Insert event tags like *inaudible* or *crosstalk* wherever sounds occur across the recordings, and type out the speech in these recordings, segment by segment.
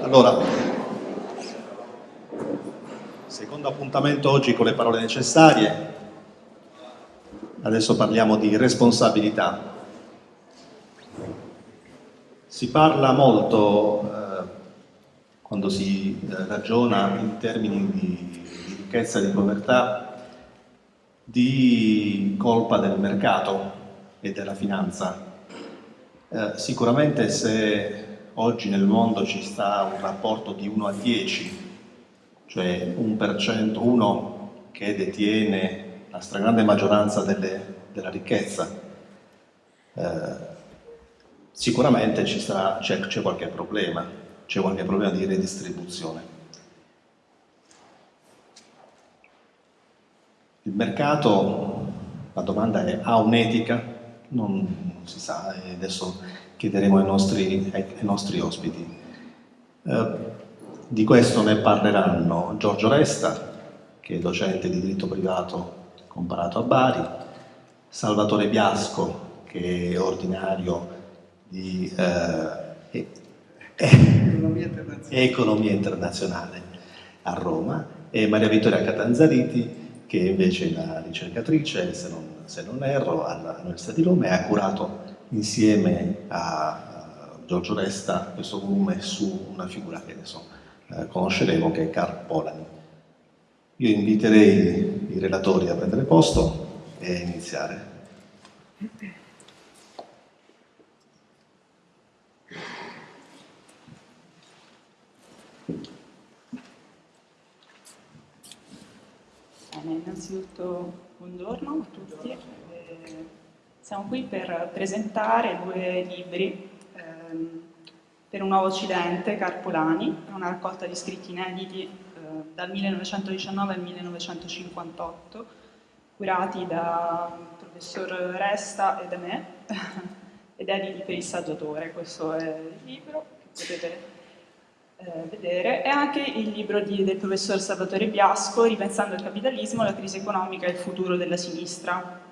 Allora, secondo appuntamento oggi con le parole necessarie, adesso parliamo di responsabilità. Si parla molto, eh, quando si eh, ragiona in termini di, ricchezza e di povertà, di colpa del mercato e della finanza. Eh, sicuramente se oggi nel mondo ci sta un rapporto di 1 a 10, cioè un per cento, uno che detiene la stragrande maggioranza delle, della ricchezza, eh, sicuramente c'è qualche problema, c'è qualche problema di redistribuzione. Il mercato, la domanda è, ha un'etica? Non, non, si sa, adesso chiederemo ai nostri, ai, nostri ospiti. Eh, di questo ne parleranno Giorgio Resta, che è docente di diritto privato comparato a Bari, Salvatore Biasco, che è ordinario di eh, *laughs* economia, internazionale. economia internazionale a Roma, e Maria Vittoria Catanzariti, che invece è la ricercatrice, se non, se non erro, all'Università di Roma e ha curato insieme a Giorgio Resta questo volume su una figura che adesso eh, conosceremo, che è Karl Polanyi. Io inviterei i relatori a prendere posto e a iniziare. Innanzitutto buongiorno a tutti. Siamo qui per presentare due libri ehm, per un nuovo Occidente, Carpolani, una raccolta di scritti inediti eh, dal 1919 al 1958, curati da professor Resta e da me, *laughs* ed editi per il saggiatore. Questo è il libro che potete eh, vedere, e anche il libro di, del professor Salvatore Biasco, Ripensando il capitalismo, la crisi economica e il futuro della sinistra.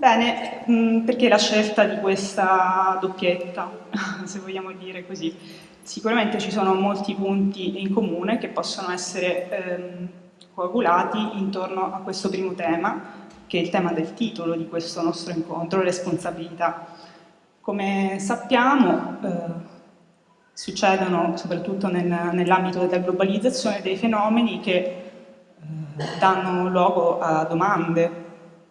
Bene, mm, perché la scelta di questa doppietta, *laughs* se vogliamo dire così? Sicuramente ci sono molti punti in comune che possono essere ehm, coagulati intorno a questo primo tema, che è il tema del titolo di questo nostro incontro, responsabilità. Come sappiamo, eh, succedono soprattutto nel, nell'ambito della globalizzazione dei fenomeni che eh, danno luogo a domande,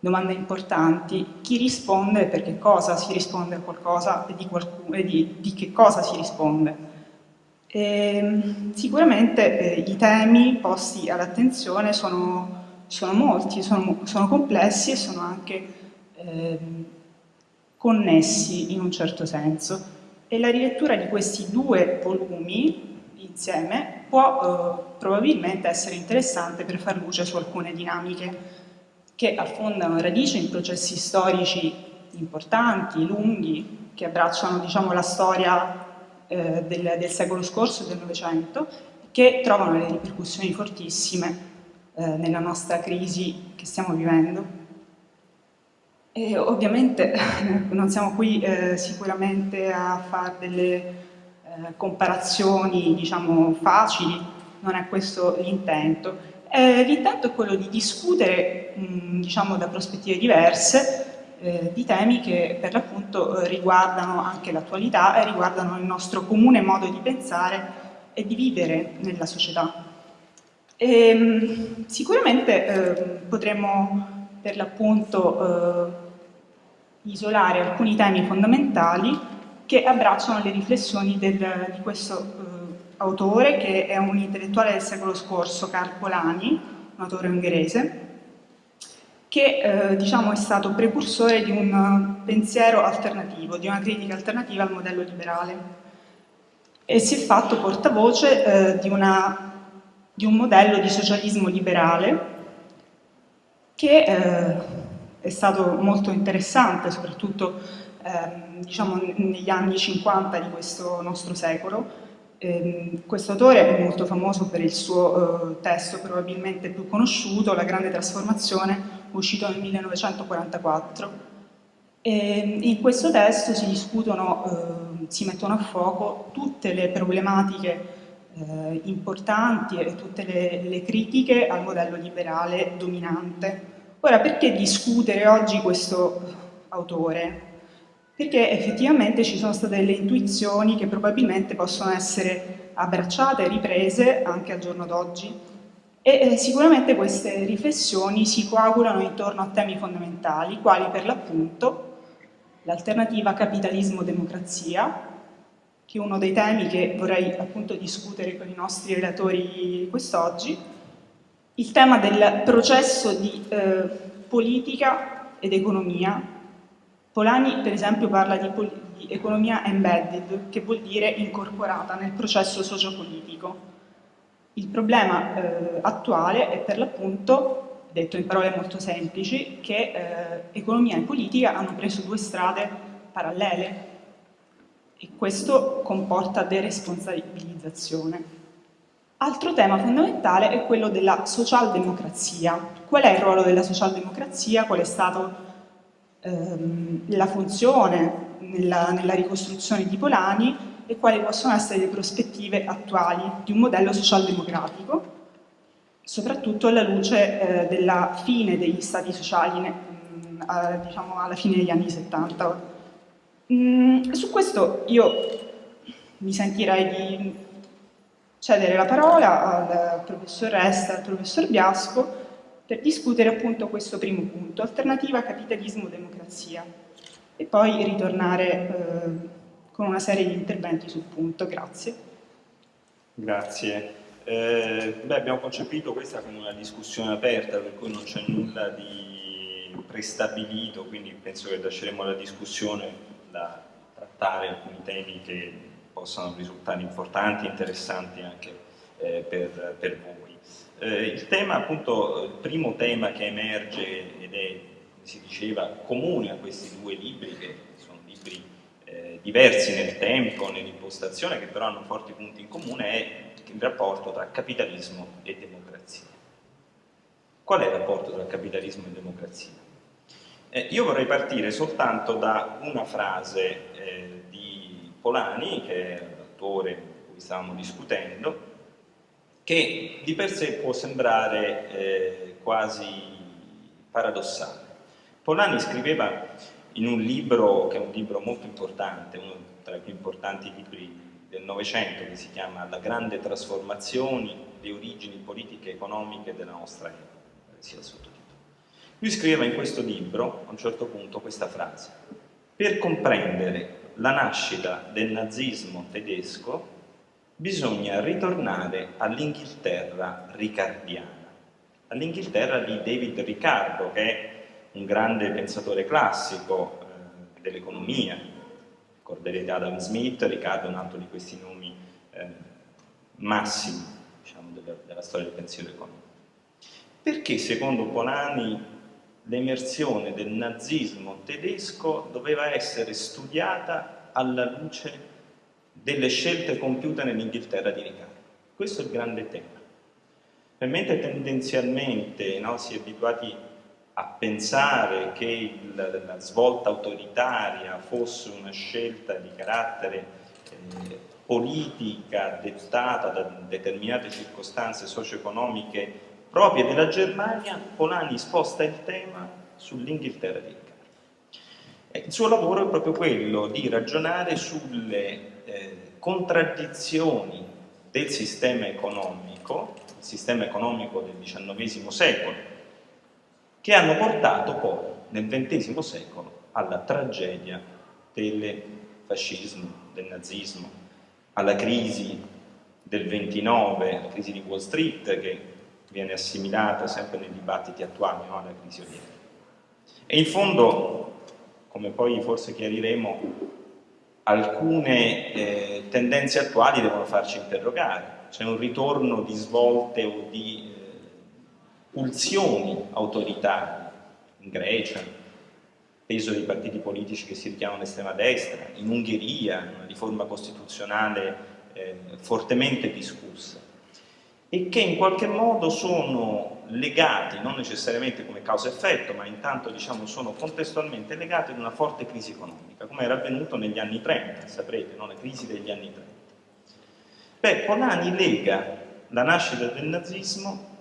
domande importanti. Chi risponde per che cosa si risponde a qualcosa e di, qualcuno, e di, di che cosa si risponde. E, ehm, sicuramente eh, i temi posti all'attenzione sono, sono, molti, sono, sono, complessi e sono anche eh, connessi in un certo senso e la rilettura di questi due volumi insieme può eh, probabilmente essere interessante per far luce su alcune dinamiche che affondano radici in processi storici importanti, lunghi, che abbracciano diciamo, la storia eh, del, del, secolo scorso e del Novecento, che trovano le ripercussioni fortissime eh, nella nostra crisi che stiamo vivendo. E ovviamente *laughs* non siamo qui eh, sicuramente a fare delle eh, comparazioni diciamo, facili, non è questo l'intento. Eh, l'intento è quello di discutere mh, diciamo, da prospettive diverse eh, di temi che per l'appunto riguardano anche l'attualità e riguardano il nostro comune modo di pensare e di vivere nella società. E, mh, sicuramente eh, potremmo per l'appunto eh, isolare alcuni temi fondamentali che abbracciano le riflessioni del, di questo eh, autore che è un intellettuale del secolo scorso, Karl Polanyi, un autore ungherese, che eh, diciamo, è stato precursore di un pensiero alternativo, di una critica alternativa al modello liberale e si è fatto portavoce eh, di, una, di, un modello di socialismo liberale che eh, è stato molto interessante, soprattutto ehm, diciamo, negli anni 50 di questo nostro secolo. Eh, questo autore è molto famoso per il suo eh, testo probabilmente più conosciuto, La grande trasformazione, uscito nel 1944. E in questo testo si discutono eh, si mettono a fuoco tutte le problematiche eh, importanti e tutte le, le critiche al modello liberale dominante. Ora, perché discutere oggi questo autore? Perché effettivamente ci sono state delle intuizioni che probabilmente possono essere abbracciate riprese anche al giorno d'oggi e eh, sicuramente queste riflessioni si coagulano intorno a temi fondamentali, quali per l'appunto l'alternativa capitalismo-democrazia, che è uno dei temi che vorrei appunto discutere con i nostri relatori quest'oggi, il tema del processo di eh, politica ed economia. Polani per esempio parla di, di economia embedded, che vuol dire incorporata nel processo sociopolitico. Il problema eh, attuale è per l'appunto, detto in parole molto semplici, che eh, economia e politica hanno preso due strade parallele e questo comporta deresponsabilizzazione. Altro tema fondamentale è quello della socialdemocrazia. Qual è il ruolo della socialdemocrazia? Qual è stata ehm, la funzione nella, nella ricostruzione di Polani e quali possono essere le prospettive attuali di un modello socialdemocratico, soprattutto alla luce eh, della fine degli stati sociali, mh, mm, a, diciamo alla fine degli anni 70 Mm, su questo io mi sentirei di cedere la parola al professor Resta al professor Biasco per discutere appunto questo primo punto, alternativa capitalismo-democrazia, e poi ritornare eh, con una serie di interventi sul punto. Grazie. Grazie. Eh, beh, abbiamo concepito questa come una discussione aperta, per cui non c'è nulla di prestabilito, quindi penso che lasceremo la discussione da trattare alcuni temi che possano risultare importanti interessanti anche eh, per, per, voi. Eh, il tema, appunto, il primo tema che emerge ed è, si diceva, comune a questi due libri, che sono libri eh, diversi nel tempo, nell'impostazione, che però hanno forti punti in comune, è il rapporto tra capitalismo e democrazia. Qual è il rapporto tra capitalismo e democrazia? Eh, io vorrei partire soltanto da una frase eh, di Polani, che è l'attore con cui stavamo discutendo, che di per sé può sembrare eh, quasi paradossale. Polani scriveva in un libro che è un libro molto importante, uno tra i più importanti libri del Novecento, che si chiama La grande trasformazione, le origini politiche e economiche della nostra epoca, sia sottotitolo. Lui scriveva in questo libro, a un certo punto, questa frase. Per comprendere la nascita del nazismo tedesco bisogna ritornare all'Inghilterra ricardiana, all'Inghilterra di David Riccardo, che è un grande pensatore classico eh, dell'economia. Ricorderete Adam Smith, Riccardo è un altro di questi nomi eh, massimi diciamo, della, della storia del pensiero economico. Perché secondo Polani l'emersione del nazismo tedesco doveva essere studiata alla luce delle scelte compiute nell'Inghilterra di Riccardo. Questo è il grande tema. Per mentre tendenzialmente no, si è abituati a pensare che il, la svolta autoritaria fosse una scelta di carattere eh, politica dettata da determinate circostanze socio-economiche proprie della Germania, Polani sposta il tema sull'Inghilterra di Riccardo. Il suo lavoro è proprio quello di ragionare sulle eh, contraddizioni del sistema economico, il sistema economico del XIX secolo, che hanno portato poi nel XX secolo alla tragedia del fascismo, del nazismo, alla crisi del 29, la crisi di Wall Street che viene assimilata sempre nei dibattiti attuali no, alla crisi odierna. E in fondo, come poi forse chiariremo, alcune eh, tendenze attuali devono farci interrogare. C'è un ritorno di svolte o di eh, pulsioni autoritarie in Grecia, peso dei partiti politici che si richiamano all'estrema destra, in Ungheria, una riforma costituzionale eh, fortemente discussa. e che in qualche modo sono legati, non necessariamente come causa-effetto, ma intanto diciamo, sono contestualmente legati ad una forte crisi economica, come era avvenuto negli anni 30, saprete, no? la crisi degli anni 30. Beh, Polanyi lega la nascita del nazismo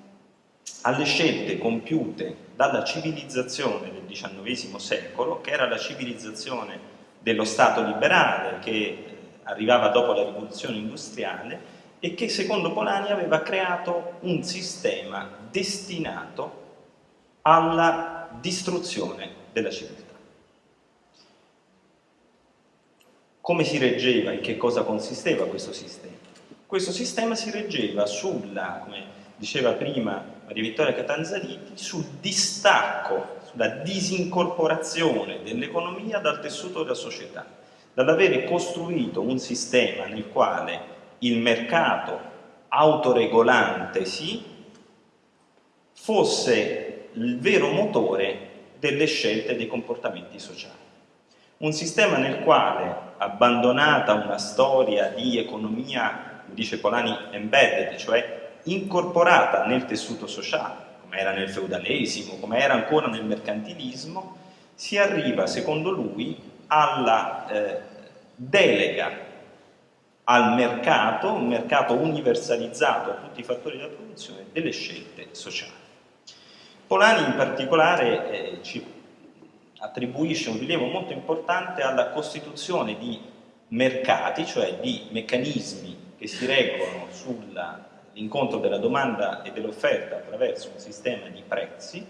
alle scelte compiute dalla civilizzazione del XIX secolo, che era la civilizzazione dello Stato liberale che arrivava dopo la rivoluzione industriale e che secondo Polanyi aveva creato un sistema destinato alla distruzione della civiltà. Come si reggeva, in che cosa consisteva questo sistema? Questo sistema si reggeva sulla, come diceva prima Maria Vittoria Catanzariti, sul distacco, sulla disincorporazione dell'economia dal tessuto della società, dall'avere costruito un sistema nel quale il mercato autoregolante sì, fosse il vero motore delle scelte e dei comportamenti sociali. Un sistema nel quale, abbandonata una storia di economia, dice Polani, embedded, cioè incorporata nel tessuto sociale, come era nel feudalesimo, come era ancora nel mercantilismo, si arriva, secondo lui, alla eh, delega al mercato, un mercato universalizzato a tutti i fattori della produzione, delle scelte sociali. Polani in particolare eh, ci attribuisce un rilievo molto importante alla costituzione di mercati, cioè di meccanismi che si reggono sull'incontro della domanda e dell'offerta attraverso un sistema di prezzi,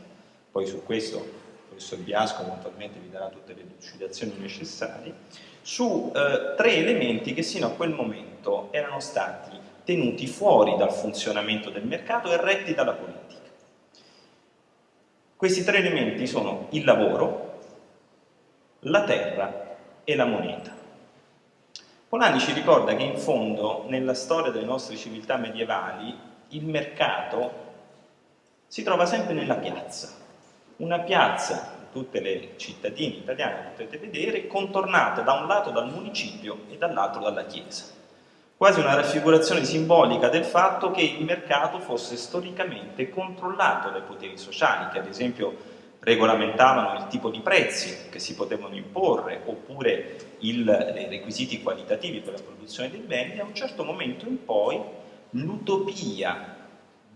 poi su questo il professor Biasco eventualmente vi darà tutte le delucidazioni necessarie, su eh, tre elementi che sino a quel momento erano stati tenuti fuori dal funzionamento del mercato e retti dalla politica. Questi tre elementi sono il lavoro, la terra e la moneta. Polani ci ricorda che in fondo nella storia delle nostre civiltà medievali il mercato si trova sempre nella piazza, una piazza tutte le cittadine italiane potete vedere, contornata da un lato dal municipio e dall'altro dalla chiesa. Quasi una raffigurazione simbolica del fatto che il mercato fosse storicamente controllato dai poteri sociali, che ad esempio regolamentavano il tipo di prezzi che si potevano imporre, oppure il, i requisiti qualitativi per la produzione dei beni, a un certo momento in poi l'utopia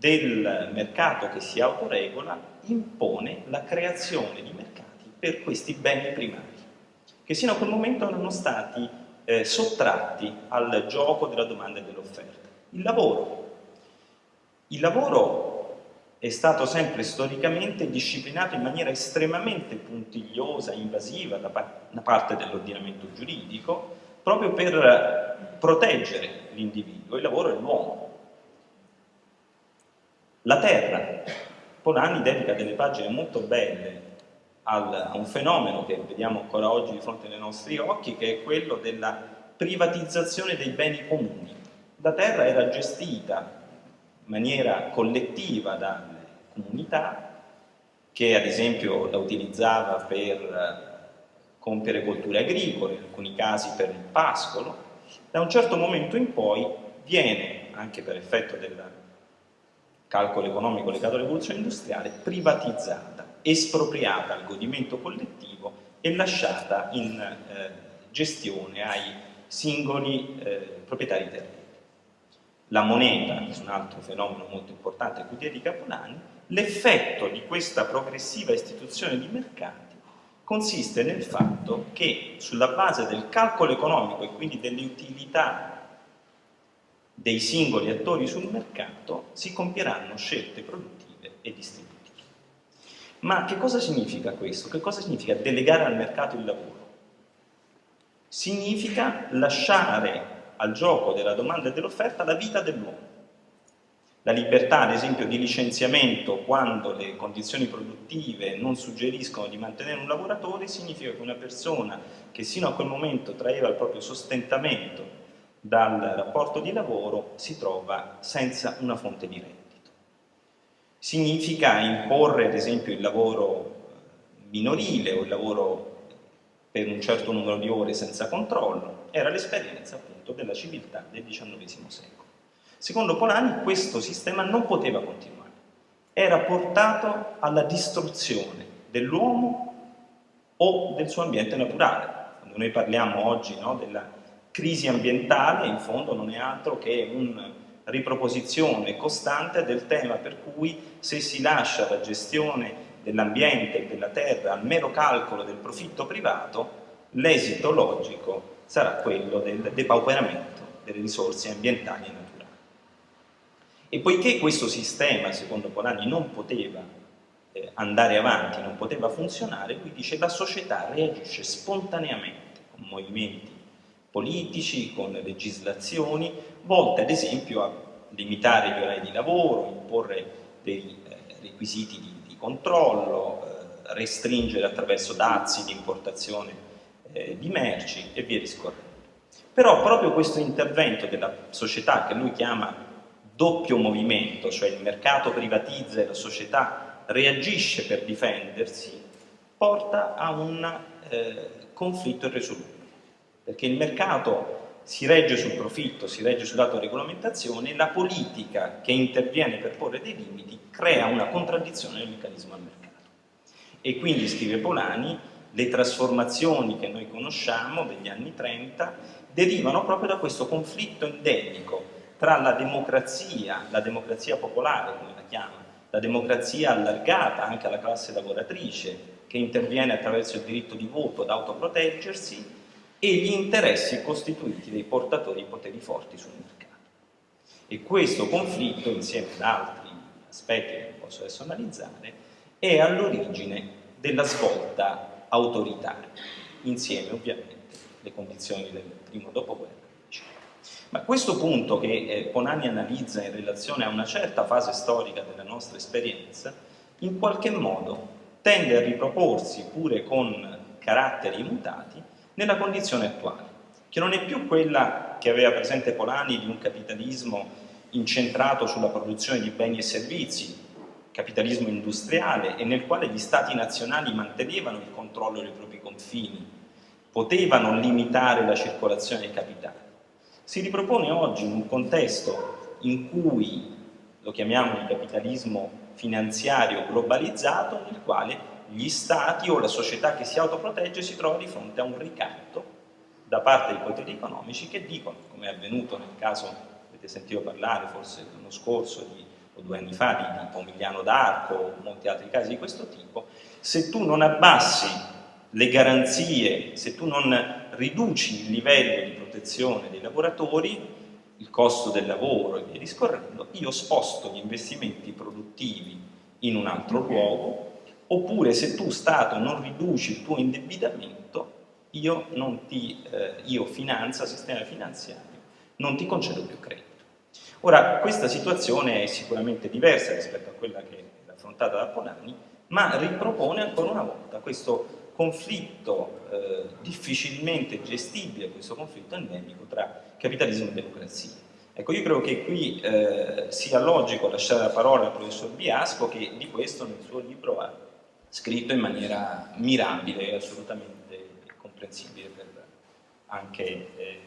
del mercato che si autoregola impone la creazione di mercati per questi beni primari, che sino a quel momento erano stati eh, sottratti al gioco della domanda e dell'offerta. Il lavoro. Il lavoro è stato sempre storicamente disciplinato in maniera estremamente puntigliosa, invasiva da, pa da parte dell'ordinamento giuridico, proprio per proteggere l'individuo. Il lavoro è l'uomo, la terra. Polani dedica delle pagine molto belle al, a un fenomeno che vediamo ancora oggi di fronte ai nostri occhi, che è quello della privatizzazione dei beni comuni. La terra era gestita in maniera collettiva dalle comunità, che ad esempio la utilizzava per compiere colture agricole, in alcuni casi per il pascolo. Da un certo momento in poi viene, anche per effetto della calcolo economico legato alla rivoluzione industriale, privatizzata, espropriata al godimento collettivo e lasciata in eh, gestione ai singoli eh, proprietari terreni. La moneta, che è un altro fenomeno molto importante a cui dedica Polani, l'effetto di questa progressiva istituzione di mercati consiste nel fatto che sulla base del calcolo economico e quindi delle utilità dei singoli attori sul mercato si compieranno scelte produttive e distributive. Ma che cosa significa questo? Che cosa significa delegare al mercato il lavoro? Significa lasciare al gioco della domanda e dell'offerta la vita dell'uomo. La libertà, ad esempio, di licenziamento quando le condizioni produttive non suggeriscono di mantenere un lavoratore significa che una persona che sino a quel momento traeva il proprio sostentamento dal rapporto di lavoro si trova senza una fonte di reddito. Significa imporre ad esempio il lavoro minorile o il lavoro per un certo numero di ore senza controllo, era l'esperienza appunto della civiltà del XIX secolo. Secondo Polani questo sistema non poteva continuare, era portato alla distruzione dell'uomo o del suo ambiente naturale. Quando noi parliamo oggi no, della crisi ambientale, in fondo non è altro che una riproposizione costante del tema per cui se si lascia la gestione dell'ambiente e della terra al mero calcolo del profitto privato, l'esito logico sarà quello del depauperamento delle risorse ambientali e naturali. E poiché questo sistema, secondo Polani, non poteva eh, andare avanti, non poteva funzionare, lui dice la società reagisce spontaneamente con movimenti politici, con legislazioni, volte ad esempio a limitare gli orari di lavoro, imporre dei eh, requisiti di, di controllo, eh, restringere attraverso dazi di importazione eh, di merci e via discorrendo. Però proprio questo intervento della società che lui chiama doppio movimento, cioè il mercato privatizza e la società reagisce per difendersi, porta a un eh, conflitto irresolubile, perché il mercato si regge sul profitto, si regge sull'autoregolamentazione, la politica che interviene per porre dei limiti crea una contraddizione nel meccanismo al mercato. E quindi, scrive Polani, le trasformazioni che noi conosciamo degli anni 30 derivano proprio da questo conflitto endemico tra la democrazia, la democrazia popolare come la chiama, la democrazia allargata anche alla classe lavoratrice che interviene attraverso il diritto di voto ad autoproteggersi e gli interessi costituiti dai portatori di poteri forti sul mercato. E questo conflitto, insieme ad altri aspetti che non posso adesso analizzare, è all'origine della svolta autoritaria, insieme ovviamente le condizioni del primo dopoguerra. Ma questo punto che eh, Ponani analizza in relazione a una certa fase storica della nostra esperienza, in qualche modo tende a riproporsi pure con caratteri mutati nella condizione attuale, che non è più quella che aveva presente Polani di un capitalismo incentrato sulla produzione di beni e servizi, capitalismo industriale e nel quale gli stati nazionali mantenevano il controllo dei propri confini, potevano limitare la circolazione dei capitali. Si ripropone oggi in un contesto in cui lo chiamiamo il capitalismo finanziario globalizzato, nel quale gli stati o la società che si autoprotegge si trova di fronte a un ricatto da parte dei poteri economici che dicono, come è avvenuto nel caso, avete sentito parlare forse l'anno scorso di o due anni fa di, di Pomigliano d'Arco o molti altri casi di questo tipo, se tu non abbassi le garanzie, se tu non riduci il livello di protezione dei lavoratori, il costo del lavoro e via discorrendo, io sposto gli investimenti produttivi in un altro luogo, oppure se tu Stato non riduci il tuo indebitamento, io, ti, eh, io finanza, sistema finanziario, non ti concedo più credito. Ora, questa situazione è sicuramente diversa rispetto a quella che è affrontata da Polani, ma ripropone ancora una volta questo conflitto eh, difficilmente gestibile, questo conflitto endemico tra capitalismo e democrazia. Ecco, io credo che qui eh, sia logico lasciare la parola al professor Biasco che di questo nel suo libro ha scritto in maniera mirabile e assolutamente comprensibile per anche eh,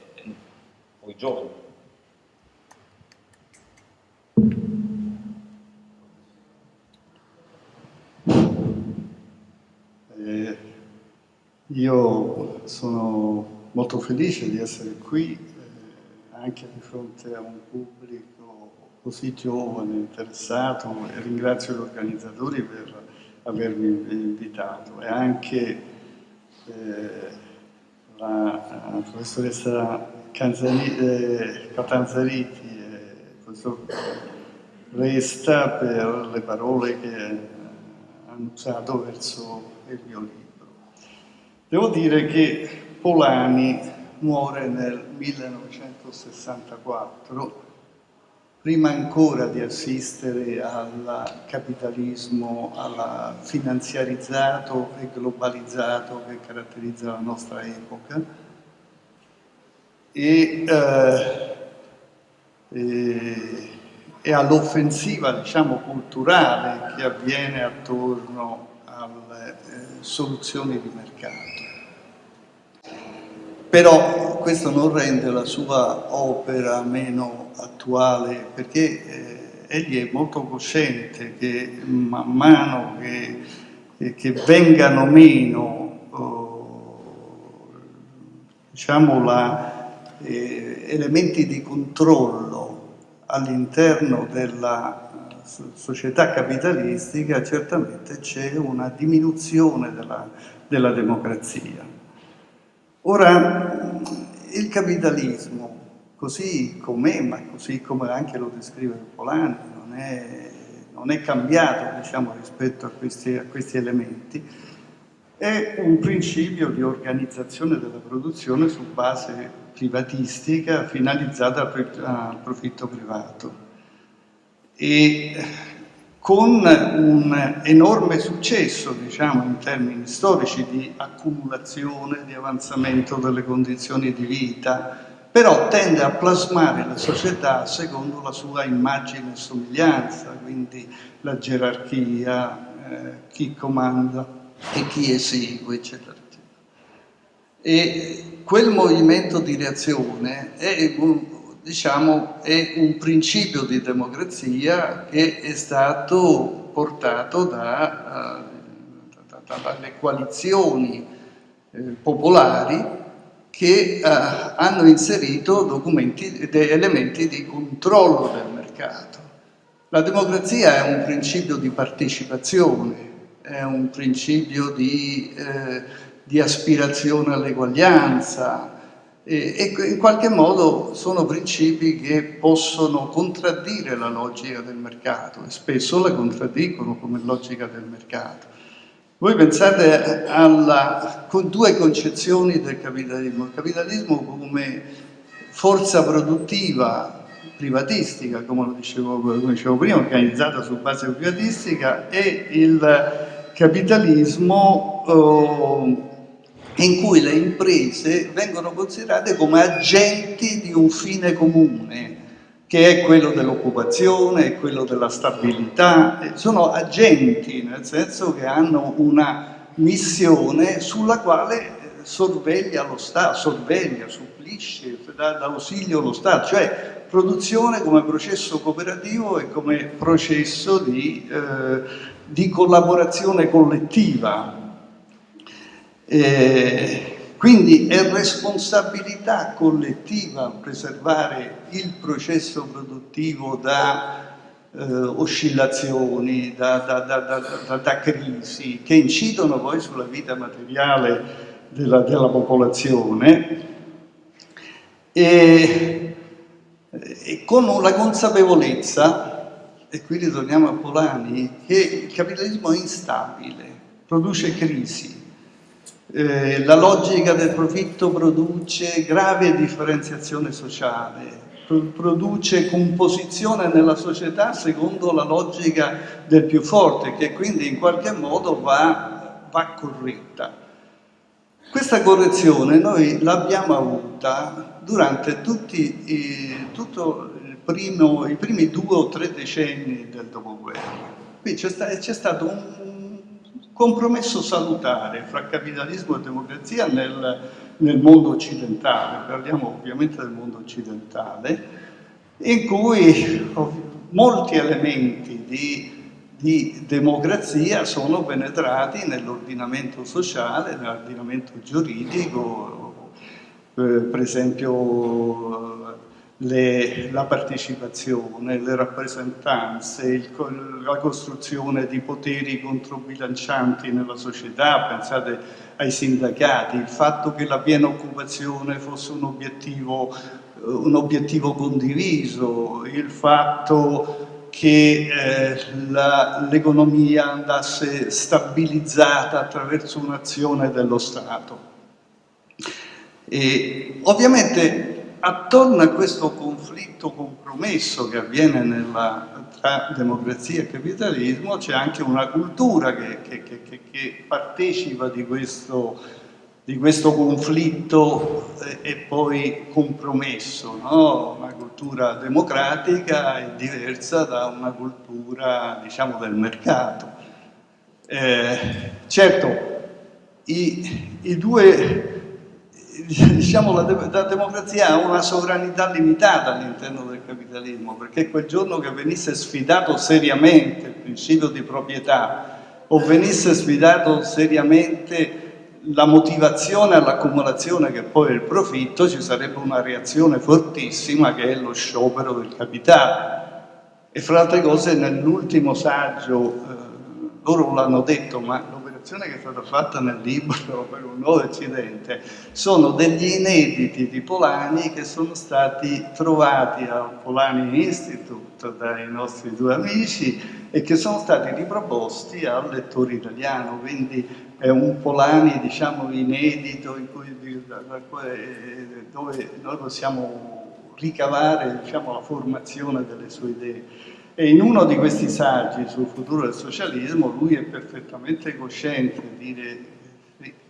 voi giovani. Eh, io sono molto felice di essere qui eh, anche di fronte a un pubblico così giovane, interessato e ringrazio gli organizzatori per avermi invitato e anche eh, la, la professoressa Canzani, eh, Catanzariti e il professor Resta per le parole che hanno usato verso il mio libro. Devo dire che Polani muore nel 1964, prima ancora di assistere al capitalismo, al finanziarizzato e globalizzato che caratterizza la nostra epoca, e, eh, e, e all'offensiva diciamo, culturale che avviene attorno alle eh, soluzioni di mercato. però questo non rende la sua opera meno attuale perché eh, egli è molto cosciente che man mano che, eh, che vengano meno oh, diciamo la, eh, elementi di controllo all'interno della società capitalistica certamente c'è una diminuzione della, della democrazia. Ora, il capitalismo, così com'è, ma così come anche lo descrive Polani, non è, non è cambiato diciamo, rispetto a questi, a questi elementi, è un principio di organizzazione della produzione su base privatistica finalizzata al profitto privato. E con un enorme successo, diciamo, in termini storici di accumulazione, di avanzamento delle condizioni di vita, però tende a plasmare la società secondo la sua immagine e somiglianza, quindi la gerarchia, eh, chi comanda e chi esegue, eccetera. E quel movimento di reazione è diciamo, è un principio di democrazia che è stato portato da, eh, da, da, dalle coalizioni eh, popolari che eh, hanno inserito elementi di controllo del mercato. La democrazia è un principio di partecipazione, è un principio di, eh, di aspirazione all'eguaglianza, e, in qualche modo sono principi che possono contraddire la logica del mercato e spesso la contraddicono come logica del mercato. Voi pensate alla, con due concezioni del capitalismo, il capitalismo come forza produttiva privatistica, come lo dicevo, come dicevo prima, organizzata su base privatistica, e il capitalismo eh, in cui le imprese vengono considerate come agenti di un fine comune, che è quello dell'occupazione, è quello della stabilità, sono agenti nel senso che hanno una missione sulla quale eh, sorveglia lo Stato, sorveglia, supplisce, dà ausilio lo Stato, cioè produzione come processo cooperativo e come processo di, eh, di collaborazione collettiva. Eh, quindi è responsabilità collettiva preservare il processo produttivo da eh, oscillazioni, da, da, da, da, crisi, che incidono poi sulla vita materiale della, della popolazione. E, e con la consapevolezza, e qui ritorniamo a Polani, che il capitalismo è instabile, produce crisi, eh, la logica del profitto produce grave differenziazione sociale, produce composizione nella società secondo la logica del più forte, che quindi in qualche modo va, va corretta. Questa correzione noi l'abbiamo avuta durante tutti i, primo, i primi due o tre decenni del dopoguerra. Qui c'è sta, stato un compromesso salutare fra capitalismo e democrazia nel, nel mondo occidentale, parliamo ovviamente del mondo occidentale, in cui molti elementi di, di democrazia sono penetrati nell'ordinamento sociale, nell'ordinamento giuridico, eh, per esempio le, la partecipazione, le rappresentanze, il, la costruzione di poteri controbilancianti nella società, pensate ai sindacati, il fatto che la piena occupazione fosse un obiettivo, eh, un obiettivo condiviso, il fatto che eh, l'economia andasse stabilizzata attraverso un'azione dello Stato. E, ovviamente attorno a questo conflitto compromesso che avviene nella, tra democrazia e capitalismo c'è anche una cultura che, che, che, che partecipa di questo, di questo, conflitto e poi compromesso, no? una cultura democratica è diversa da una cultura diciamo del mercato. Eh, certo, i, i due diciamo, la, de la, democrazia ha una sovranità limitata all'interno del capitalismo, perché quel giorno che venisse sfidato seriamente il principio di proprietà o venisse sfidato seriamente la motivazione all'accumulazione che poi è il profitto, ci sarebbe una reazione fortissima che è lo sciopero del capitale. E fra altre cose nell'ultimo saggio, eh, loro l'hanno detto, ma l'operazione che è stata fatta nel libro *laughs* per un nuovo Occidente sono degli inediti di Polani che sono stati trovati al Polani Institute dai nostri due amici e che sono stati riproposti al lettore italiano, quindi è un Polani diciamo inedito cui, dove noi possiamo ricavare diciamo, la formazione delle sue idee. E in uno di questi saggi sul futuro del socialismo lui è perfettamente cosciente di dire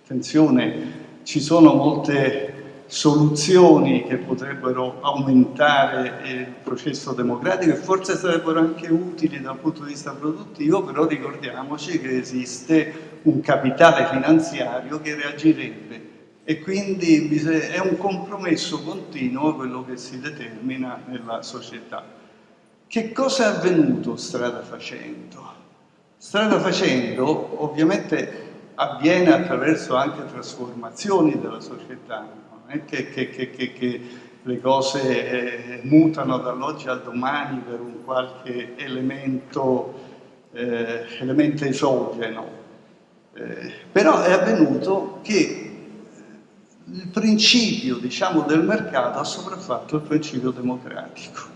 attenzione, ci sono molte soluzioni che potrebbero aumentare il processo democratico e forse sarebbero anche utili dal punto di vista produttivo, però ricordiamoci che esiste un capitale finanziario che reagirebbe e quindi è un compromesso continuo quello che si determina nella società. Che cosa è avvenuto strada facendo? Strada facendo ovviamente avviene attraverso anche trasformazioni della società, non è che, che, che, che le cose eh, mutano dall'oggi al domani per un qualche elemento, eh, elemento esogeno, eh, però è avvenuto che il principio diciamo, del mercato ha sopraffatto il principio democratico.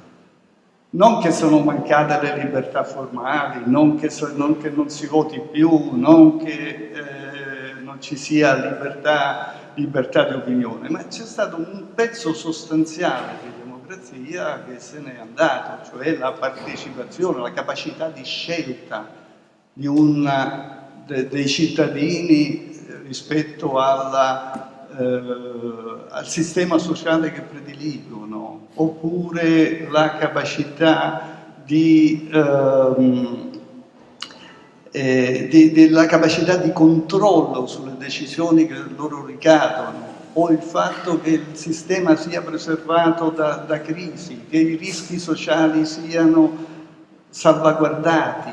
Non che sono mancate le libertà formali, non che, so, non, che non, si voti più, non che eh, non ci sia libertà, libertà di opinione, ma c'è stato un pezzo sostanziale di democrazia che se n'è andato, cioè la partecipazione, la capacità di scelta di una, de, dei cittadini rispetto alla eh, al sistema sociale che prediligono, oppure la capacità di, ehm, eh, di, di, capacità di controllo sulle decisioni che loro ricadono, o il fatto che il sistema sia preservato da, da crisi, che i rischi sociali siano salvaguardati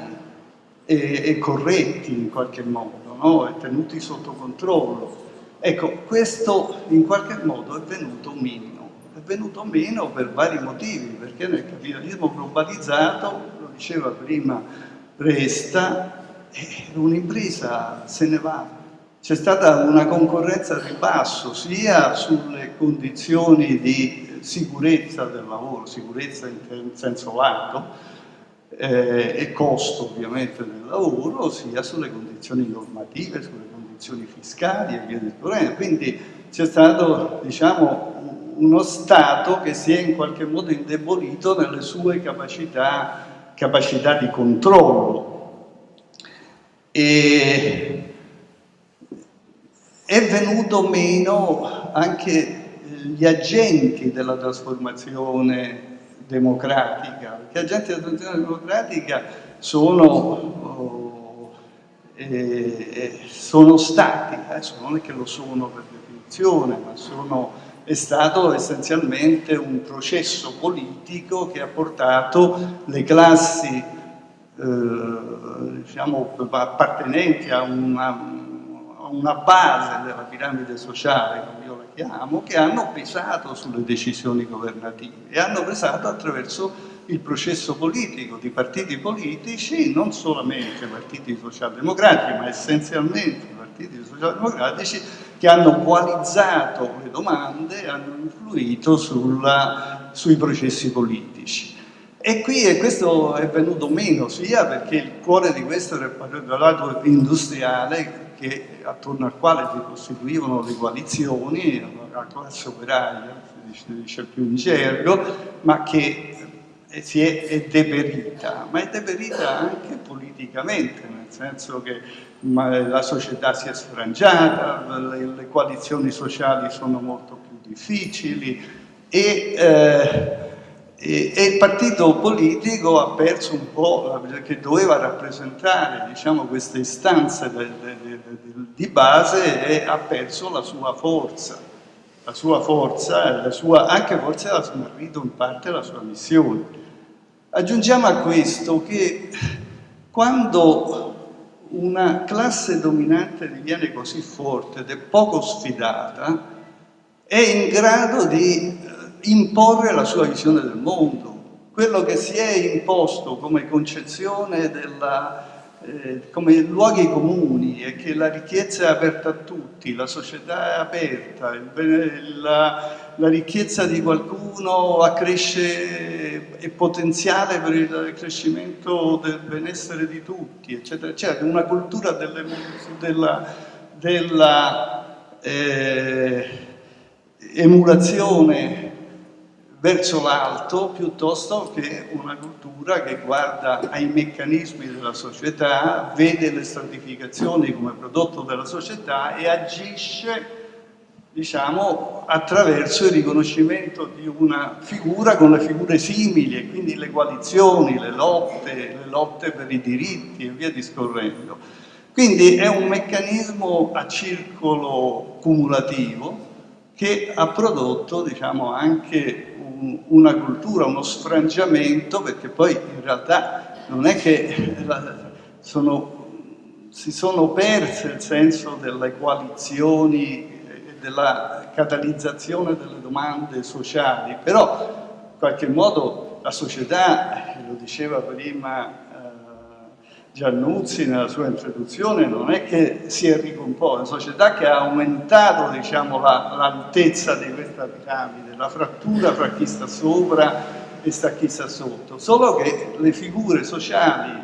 e, e corretti in qualche modo, no? e tenuti sotto controllo. Ecco, questo in qualche modo è venuto meno, è venuto meno per vari motivi, perché nel capitalismo globalizzato, lo diceva prima Resta, eh, un'impresa se ne va, c'è stata una concorrenza al ribasso sia sulle condizioni di sicurezza del lavoro, sicurezza in senso lato, eh, e costo ovviamente del lavoro, sia sulle condizioni normative, sulle condizioni fiscali e via discorrendo. Quindi c'è stato diciamo, uno Stato che si è in qualche modo indebolito nelle sue capacità, capacità di controllo. E è venuto meno anche gli agenti della trasformazione democratica, perché agenti della trasformazione democratica sono eh, sono stati, adesso non è che lo sono per definizione, ma sono, è stato essenzialmente un processo politico che ha portato le classi eh, diciamo, appartenenti a una, a una base della piramide sociale, come io la chiamo, che hanno pesato sulle decisioni governative e hanno pesato attraverso il processo politico di partiti politici, non solamente partiti socialdemocratici, ma essenzialmente partiti socialdemocratici che hanno coalizzato le domande hanno influito sulla, sui processi politici. E qui e questo è venuto meno, sia perché il cuore di questo era il lato industriale, che, attorno al quale si costituivano le coalizioni, la classe operaia, si dice più in gergo, ma che si è, è, deperita, ma è deperita anche politicamente, nel senso che la società si è sfrangiata, le, le coalizioni sociali sono molto più difficili e, eh, e, e, il partito politico ha perso un po' che doveva rappresentare diciamo, queste istanze de, de, de, di base e ha perso la sua forza la sua forza, la sua, anche forse la smarrito in parte la sua missione. Aggiungiamo a questo che quando una classe dominante diviene così forte ed è poco sfidata, è in grado di eh, imporre la sua visione del mondo. Quello che si è imposto come concezione della eh, come luoghi comuni e che la ricchezza è aperta a tutti, la società è aperta, il, la, la, ricchezza di qualcuno accresce, è potenziale per il crescimento del benessere di tutti, eccetera, eccetera. Una cultura delle, della, della eh, emulazione verso l'alto piuttosto che una cultura che guarda ai meccanismi della società, vede le stratificazioni come prodotto della società e agisce diciamo, attraverso il riconoscimento di una figura con le figure simili e quindi le coalizioni, le lotte, le lotte per i diritti e via discorrendo. Quindi è un meccanismo a circolo cumulativo che ha prodotto diciamo, anche una cultura, uno sfrangiamento, perché poi in realtà non è che sono, si sono perse il senso delle coalizioni della catalizzazione delle domande sociali, però in qualche modo la società, lo diceva prima Giannuzzi nella sua introduzione non è che si è ricomposta, è una società che ha aumentato diciamo, l'altezza la, di questa piramide, la frattura fra chi sta sopra e sta chi sta sotto, solo che le figure sociali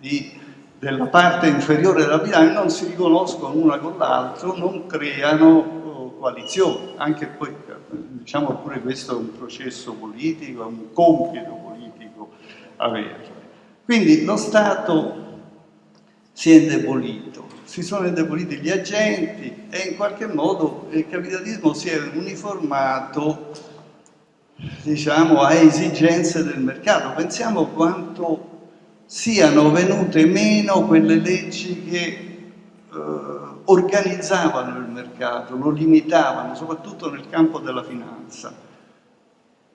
di, della parte inferiore della piramide non si riconoscono una con l'altro, non creano oh, coalizioni, anche poi diciamo pure questo è un processo politico, è un compito politico averlo. Quindi lo Stato si è indebolito, si sono indeboliti gli agenti e in qualche modo il capitalismo si è uniformato diciamo, a esigenze del mercato. Pensiamo quanto siano venute meno quelle leggi che eh, organizzavano il mercato, lo limitavano, soprattutto nel campo della finanza.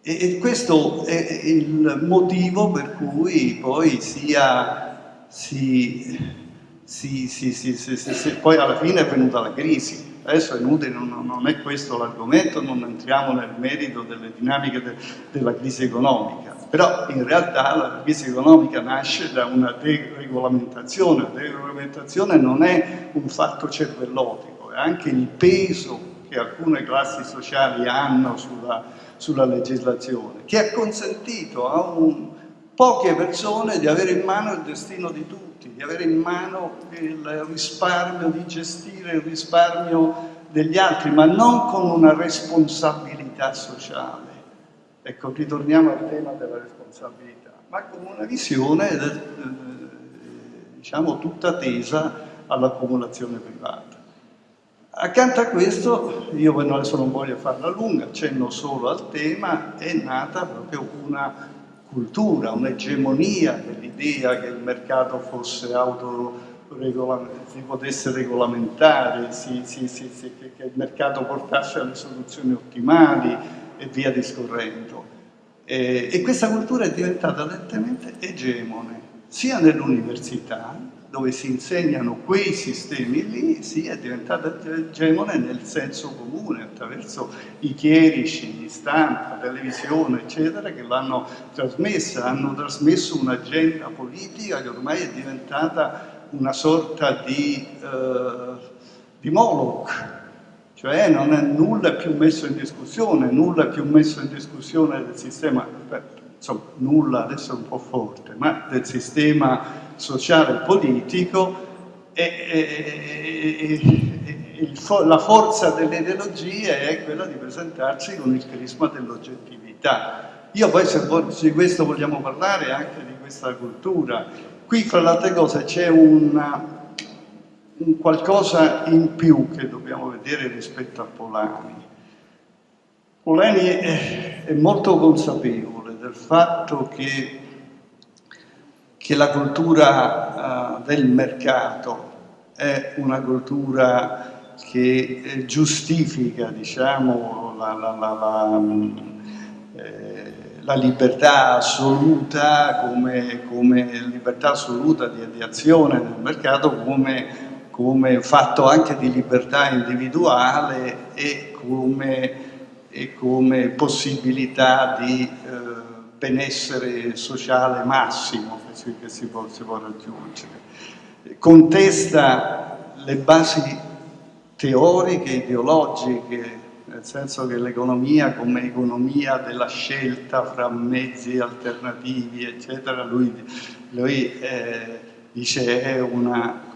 E, questo è il motivo per cui poi sia, si sì, sì, poi alla fine è venuta la crisi. Adesso è inutile, non, non è questo l'argomento, non entriamo nel merito delle dinamiche de, della crisi economica, però in realtà la crisi economica nasce da una deregolamentazione, la deregolamentazione non è un fatto cervellotico, è anche il peso che alcune classi sociali hanno sulla, sulla legislazione, che ha consentito a un, poche persone di avere in mano il destino di tutti di avere in mano il risparmio, di gestire il risparmio degli altri, ma non con una responsabilità sociale. Ecco, ritorniamo al tema della responsabilità, ma con una visione, eh, diciamo, tutta tesa all'accumulazione privata. Accanto a questo, io adesso non voglio farla lunga, accenno solo al tema, è nata proprio una cultura, un'egemonia dell'idea che il mercato fosse auto si potesse regolamentare, si, si, si, che, il mercato portasse alle soluzioni ottimali e via discorrendo. E, e questa cultura è diventata lentamente egemone, sia nell'università, dove si insegnano quei sistemi lì, sì, è diventata egemone nel senso comune, attraverso i chierici stampa, televisione, eccetera, che l'hanno trasmessa, hanno trasmesso un'agenda politica che ormai è diventata una sorta di, eh, di Moloch, cioè non è nulla più messo in discussione, nulla più messo in discussione del sistema, insomma nulla adesso è un po' forte, ma del sistema sociale e politico e, e, e la forza delle ideologie è quella di presentarsi con il crisma dell'oggettività. Io poi se di questo vogliamo parlare anche di questa cultura, qui fra le altre cose c'è un qualcosa in più che dobbiamo vedere rispetto a Polani. Polani è, è molto consapevole del fatto che che la cultura uh, del mercato è una cultura che eh, giustifica diciamo, la, la, la, eh, la, libertà assoluta come, come libertà assoluta di, di, azione nel mercato come, come fatto anche di libertà individuale e come, e come possibilità di eh, benessere sociale massimo che si, che si, può, si può raggiungere. Contesta le basi teoriche, ideologiche, nel senso che l'economia come economia della scelta fra mezzi alternativi, eccetera, lui, lui eh, dice è una,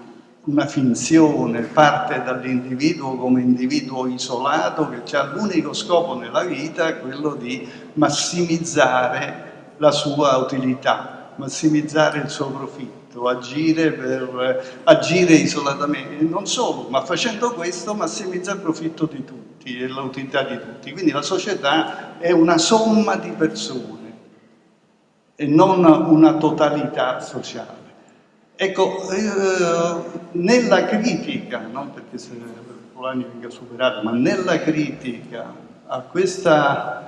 una finzione, parte dall'individuo come individuo isolato che ha l'unico scopo nella vita, quello di massimizzare la sua utilità, massimizzare il suo profitto, agire, per, agire isolatamente, non solo, ma facendo questo massimizza il profitto di tutti e l'utilità di tutti. Quindi la società è una somma di persone e non una totalità sociale. Ecco, eh, nella critica, non perché se Polanyi venga superato, ma nella critica a questa,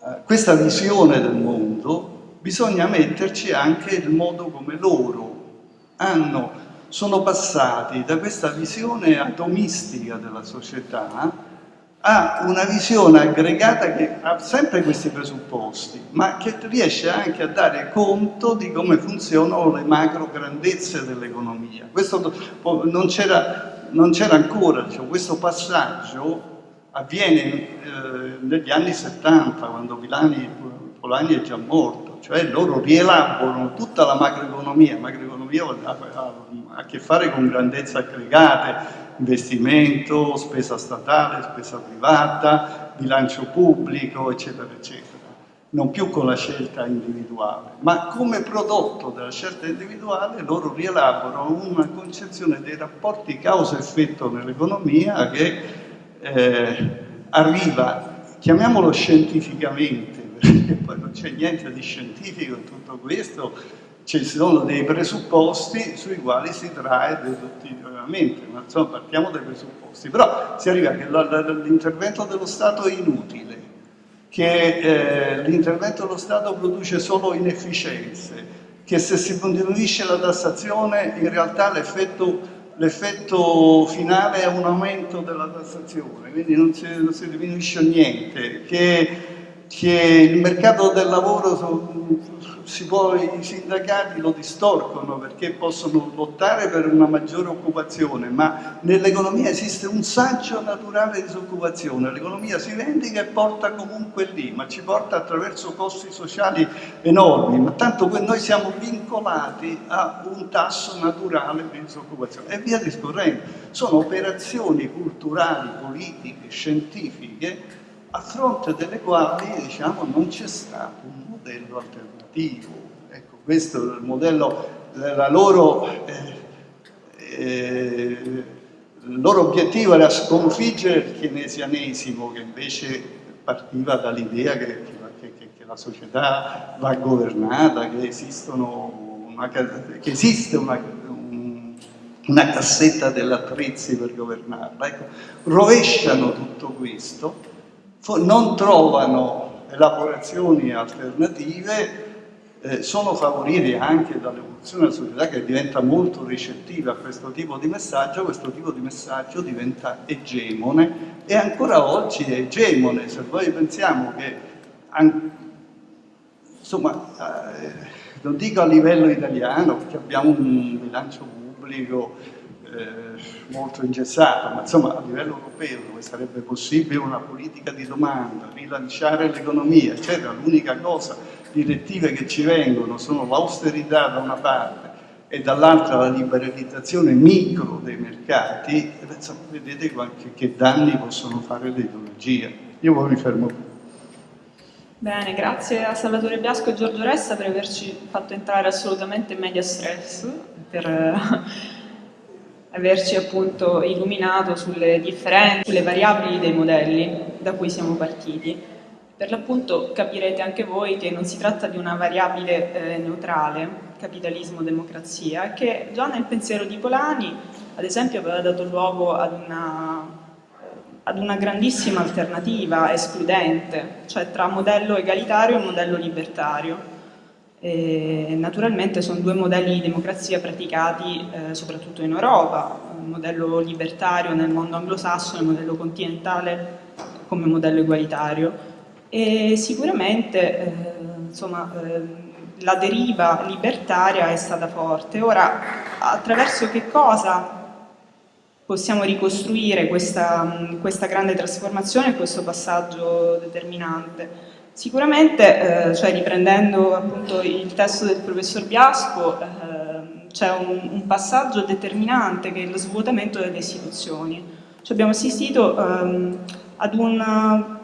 a questa visione del mondo bisogna metterci anche il modo come loro hanno, sono passati da questa visione atomistica della società ha una visione aggregata che ha sempre questi presupposti, ma che riesce anche a dare conto di come funzionano le macro grandezze dell'economia. Questo non c'era ancora, cioè, questo passaggio avviene eh, negli anni 70, quando Milani, Polanyi è già morto, cioè loro rielaborano tutta la macroeconomia, macroeconomia ha a che fare con grandezze aggregate, investimento, spesa statale, spesa privata, bilancio pubblico, eccetera, eccetera. Non più con la scelta individuale, ma come prodotto della scelta individuale loro rielaborano una concezione dei rapporti causa-effetto nell'economia che eh, arriva, chiamiamolo scientificamente, *laughs* perché poi non c'è niente di scientifico in tutto questo, ci sono dei presupposti sui quali si trae deduttivamente, ma insomma partiamo dai presupposti, però si arriva che l'intervento dello Stato è inutile, che eh, l'intervento dello Stato produce solo inefficienze, che se si diminuisce la tassazione in realtà l'effetto finale è un aumento della tassazione, quindi non si, non si diminuisce niente, che, che il mercato del lavoro può, i sindacati lo distorcono perché possono lottare per una maggiore occupazione, ma nell'economia esiste un saggio naturale di disoccupazione, l'economia si vendica e porta comunque lì, ma ci porta attraverso costi sociali enormi, ma tanto noi siamo vincolati a un tasso naturale di disoccupazione. E via discorrendo. Sono operazioni culturali, politiche, scientifiche a fronte delle quali diciamo, non c'è stato un modello alternativo obiettivo. Ecco, questo è il modello, la loro, eh, eh, il loro obiettivo era sconfiggere il keynesianesimo che invece partiva dall'idea che, che, che, che, la società va governata, che, una, esiste una, un, una cassetta dell'attrezzi per governarla. Ecco, rovesciano tutto questo, non trovano elaborazioni alternative eh, sono favoriti anche dall'evoluzione della società che diventa molto ricettiva a questo tipo di messaggio, questo tipo di messaggio diventa egemone e ancora oggi è egemone, se noi pensiamo che, insomma, eh, non dico a livello italiano perché abbiamo un bilancio pubblico eh, molto ingessato, ma insomma a livello europeo dove sarebbe possibile una politica di domanda, rilanciare l'economia, eccetera, l'unica cosa direttive che ci vengono sono l'austerità da una parte e dall'altra la liberalizzazione micro dei mercati, vedete qualche, che danni possono fare l'economia. Io poi mi fermo qui. Bene, grazie a Salvatore Biasco e Giorgio Ressa per averci fatto entrare assolutamente in media stress, per eh, averci appunto illuminato sulle differenze, sulle variabili dei modelli da cui siamo partiti. Per l'appunto capirete anche voi che non si tratta di una variabile eh, neutrale, capitalismo-democrazia, che già nel pensiero di Polani, ad esempio, aveva dato luogo ad una eh, ad una grandissima alternativa escludente, cioè tra modello egalitario e modello libertario. E naturalmente sono due modelli di democrazia praticati eh, soprattutto in Europa, il modello libertario nel mondo anglosassone, il modello continentale come modello egualitario. E sicuramente eh, eh, la deriva libertaria è stata forte. Ora, attraverso che cosa possiamo ricostruire questa, questa grande trasformazione e questo passaggio determinante? Sicuramente, eh, cioè riprendendo appunto il testo del professor Biasco, eh, c'è un, un, passaggio determinante che è lo svuotamento delle istituzioni. Cioè abbiamo assistito ehm, ad un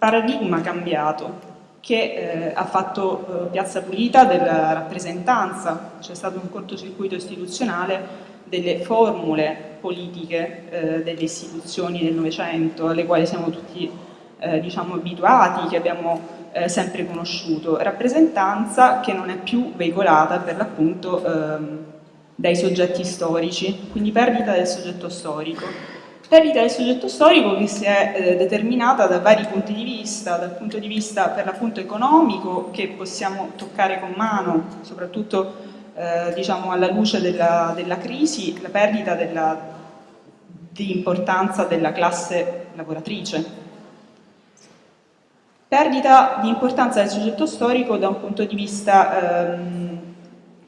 paradigma cambiato che eh, ha fatto eh, piazza pulita della rappresentanza, c'è stato un cortocircuito istituzionale delle formule politiche eh, delle istituzioni del Novecento alle quali siamo tutti eh, diciamo, abituati, che abbiamo eh, sempre conosciuto, rappresentanza che non è più veicolata per l'appunto ehm, dai soggetti storici, quindi perdita del soggetto storico. Perdita del soggetto storico che si è eh, determinata da vari punti di vista, dal punto di vista per l'appunto economico che possiamo toccare con mano, soprattutto eh, diciamo alla luce della, della, crisi, la perdita della, di importanza della classe lavoratrice. Perdita di importanza del soggetto storico da un punto di vista ehm,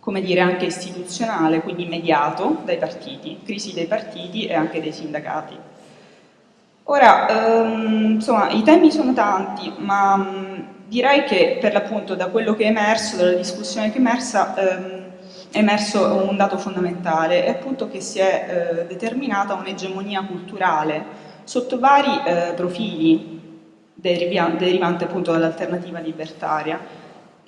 come dire, anche istituzionale, quindi mediato dai partiti, crisi dei partiti e anche dei sindacati. Ora, ehm, insomma, i temi sono tanti, ma mh, direi che per l'appunto da quello che è emerso, dalla discussione che è emersa, ehm, è emerso un dato fondamentale, è appunto che si è eh, determinata un'egemonia culturale sotto vari eh, profili derivanti appunto dall'alternativa libertaria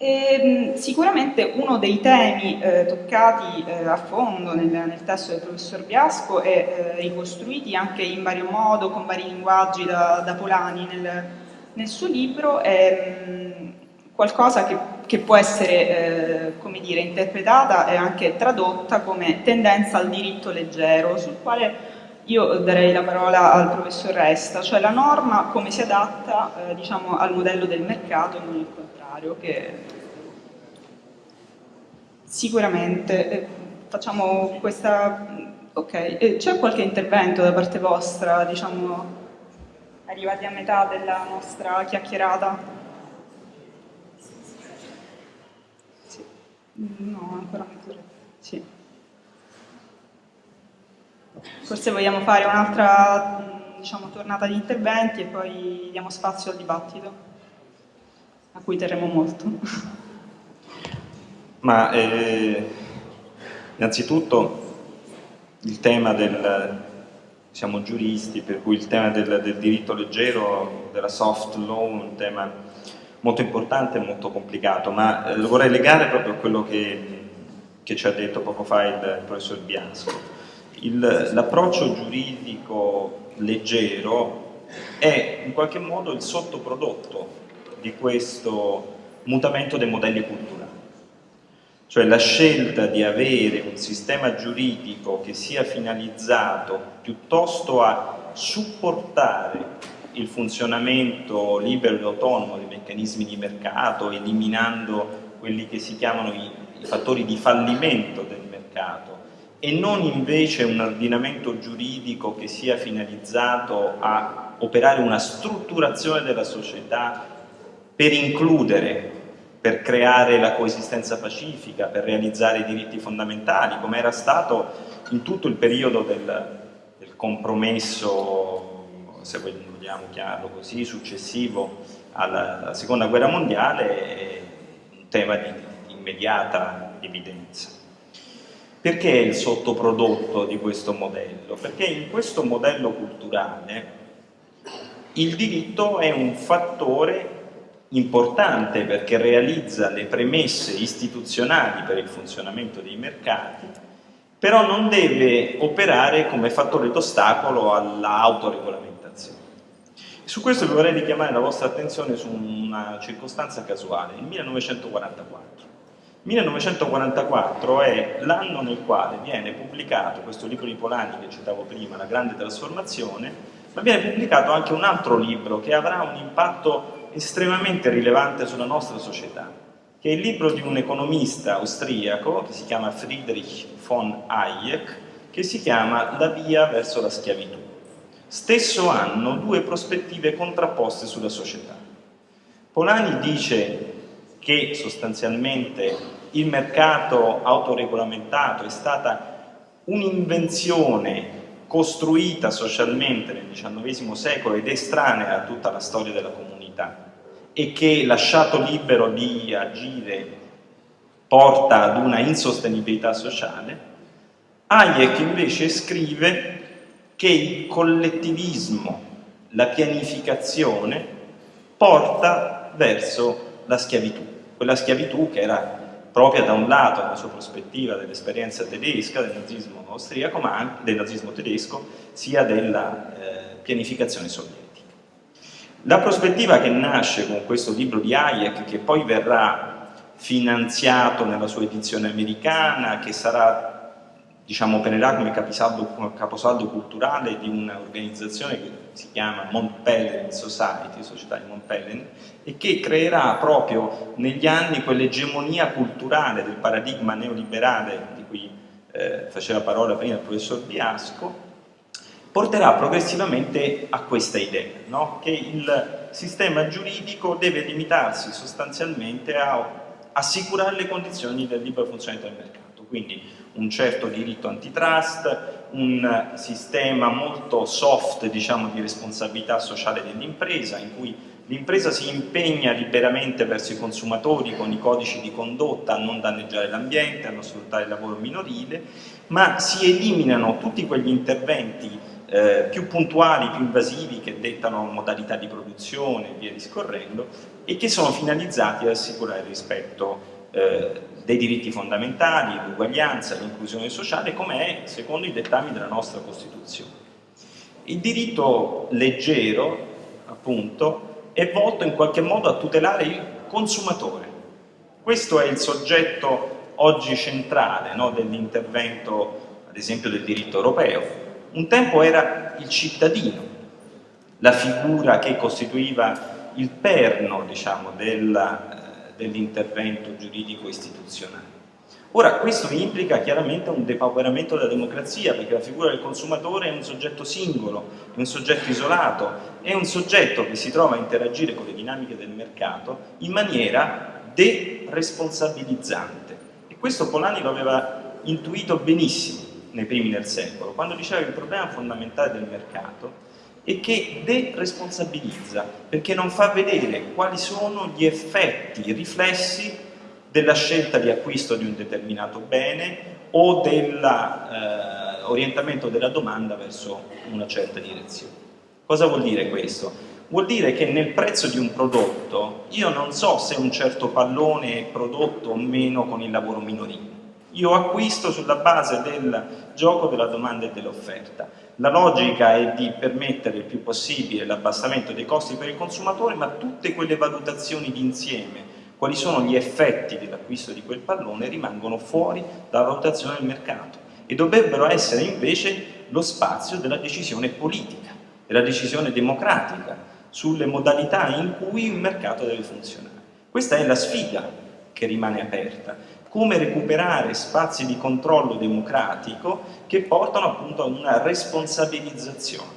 e, ehm, sicuramente uno dei temi eh, toccati eh, a fondo nel, nel, testo del professor Biasco e eh, ricostruiti anche in vario modo, con vari linguaggi da, da Polani nel, nel, suo libro, è mh, mm, qualcosa che, che, può essere eh, dire, interpretata e anche tradotta come tendenza al diritto leggero, sul quale io darei la parola al professor Resta, cioè la norma come si adatta eh, diciamo, al modello del mercato e non il contrario, che sicuramente eh, facciamo questa... Ok, eh, c'è qualche intervento da parte vostra, diciamo, arrivati a metà della nostra chiacchierata? Sì. No, ancora mezz'ora. Sì. Forse vogliamo fare un'altra diciamo, tornata di interventi e poi diamo spazio al dibattito, a cui terremo molto. *laughs* Ma eh, innanzitutto il tema del, siamo giuristi, per cui il tema del, del, diritto leggero, della soft law, è un tema molto importante e molto complicato, ma eh, lo vorrei legare proprio a quello che, che ci ha detto poco fa il, professor Biasco l'approccio giuridico leggero è in qualche modo il sottoprodotto di questo mutamento dei modelli culturali. Cioè la scelta di avere un sistema giuridico che sia finalizzato piuttosto a supportare il funzionamento libero e autonomo dei meccanismi di mercato, eliminando quelli che si chiamano i, i fattori di fallimento del mercato, e non invece un ordinamento giuridico che sia finalizzato a operare una strutturazione della società per includere, per creare la coesistenza pacifica, per realizzare i diritti fondamentali, come era stato in tutto il periodo del, del compromesso, se vogliamo chiamarlo così, successivo alla, alla seconda guerra mondiale, un tema di immediata evidenza. Perché è il sottoprodotto di questo modello? Perché in questo modello culturale il diritto è un fattore importante perché realizza le premesse istituzionali per il funzionamento dei mercati, però non deve operare come fattore d'ostacolo all'autoregolamentazione. Su questo vi vorrei richiamare la vostra attenzione su una circostanza casuale, il 1944. 1944 è l'anno nel quale viene pubblicato questo libro di Polani che citavo prima, La grande trasformazione, ma viene pubblicato anche un altro libro che avrà un impatto estremamente rilevante sulla nostra società, che è il libro di un economista austriaco che si chiama Friedrich von Hayek, che si chiama La via verso la schiavitù. Stesso anno, due prospettive contrapposte sulla società. Polani dice che sostanzialmente il mercato autoregolamentato è stata un'invenzione costruita socialmente nel XIX secolo ed estranea a tutta la storia della comunità e che lasciato libero di agire porta ad una insostenibilità sociale, Hayek invece scrive che il collettivismo, la pianificazione, porta verso la schiavitù, quella schiavitù che era propria da un lato la sua prospettiva dell'esperienza tedesca, del nazismo austriaco, ma anche del nazismo tedesco, sia della eh, pianificazione sovietica. La prospettiva che nasce con questo libro di Hayek, che poi verrà finanziato nella sua edizione americana, che sarà diciamo, opererà come capisaldo, caposaldo culturale di un'organizzazione che si chiama Mont Pelerin Society, Società di Mont Pelerin, e che creerà proprio negli anni quell'egemonia culturale del paradigma neoliberale di cui eh, faceva parola prima il professor Biasco, porterà progressivamente a questa idea, no? che il sistema giuridico deve limitarsi sostanzialmente a assicurare le condizioni del libero funzionamento del mercato. Quindi un certo diritto antitrust, un sistema molto soft diciamo, di responsabilità sociale dell'impresa in cui l'impresa si impegna liberamente verso i consumatori con i codici di condotta a non danneggiare l'ambiente, a non sfruttare il lavoro minorile, ma si eliminano tutti quegli interventi eh, più puntuali, più invasivi che dettano modalità di produzione e via discorrendo e che sono finalizzati ad assicurare il rispetto eh, dei diritti fondamentali, l'uguaglianza, l'inclusione sociale, come è secondo i dettami della nostra Costituzione. Il diritto leggero, appunto, è volto in qualche modo a tutelare il consumatore. Questo è il soggetto oggi centrale no, dell'intervento, ad esempio, del diritto europeo. Un tempo era il cittadino, la figura che costituiva il perno diciamo, della dell'intervento giuridico istituzionale. Ora, questo implica chiaramente un depauperamento della democrazia, perché la figura del consumatore è un soggetto singolo, è un soggetto isolato, è un soggetto che si trova a interagire con le dinamiche del mercato in maniera deresponsabilizzante. E questo Polani lo aveva intuito benissimo nei primi del secolo, quando diceva che il problema fondamentale del mercato e che deresponsabilizza, perché non fa vedere quali sono gli effetti, i riflessi della scelta di acquisto di un determinato bene o dell'orientamento eh, della domanda verso una certa direzione. Cosa vuol dire questo? Vuol dire che nel prezzo di un prodotto io non so se un certo pallone è prodotto o meno con il lavoro minorile. Io acquisto sulla base del gioco della domanda e dell'offerta la logica è di permettere il più possibile l'abbassamento dei costi per il consumatore, ma tutte quelle valutazioni d'insieme, quali sono gli effetti dell'acquisto di quel pallone, rimangono fuori dalla valutazione del mercato e dovrebbero essere invece lo spazio della decisione politica, della decisione democratica sulle modalità in cui il mercato deve funzionare. Questa è la sfida che rimane aperta come recuperare spazi di controllo democratico che portano appunto a una responsabilizzazione,